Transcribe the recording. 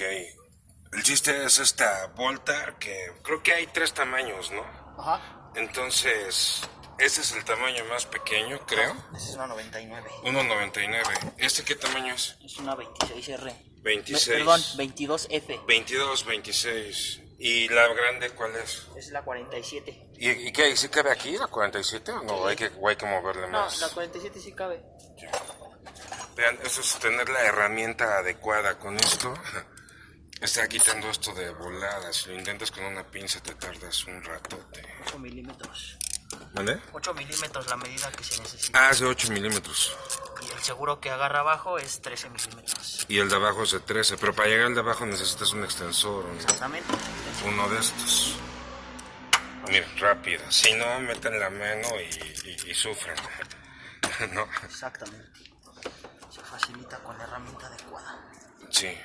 Ok. El chiste es esta volta que creo que hay tres tamaños, ¿no? Ajá. Entonces, ese es el tamaño más pequeño, creo. Esa es una 99. 1.99. ¿Este qué tamaño es? Es una 26R. 26. Me- perdón, 22F. 22, 26. ¿Y la grande cuál es? Es la 47. ¿Y, y qué? ¿Sí cabe aquí la 47 o no? Hay que, hay que moverle No, más. la 47 sí cabe. Vean, eso es tener la herramienta adecuada con esto. Está quitando esto de volada. Si lo intentas con una pinza te tardas un ratote. 8 milímetros. ¿Vale? 8 milímetros la medida que se necesita. Ah, es de 8 milímetros. Y el seguro que agarra abajo es 13 milímetros. Y el de abajo es de 13. Pero para llegar al de abajo necesitas un extensor. ¿no? Exactamente. Uno de estos. Mira, rápido. Si no, meten la mano y, y- y sufren. no, Exactamente. Se facilita con la herramienta adecuada. sí.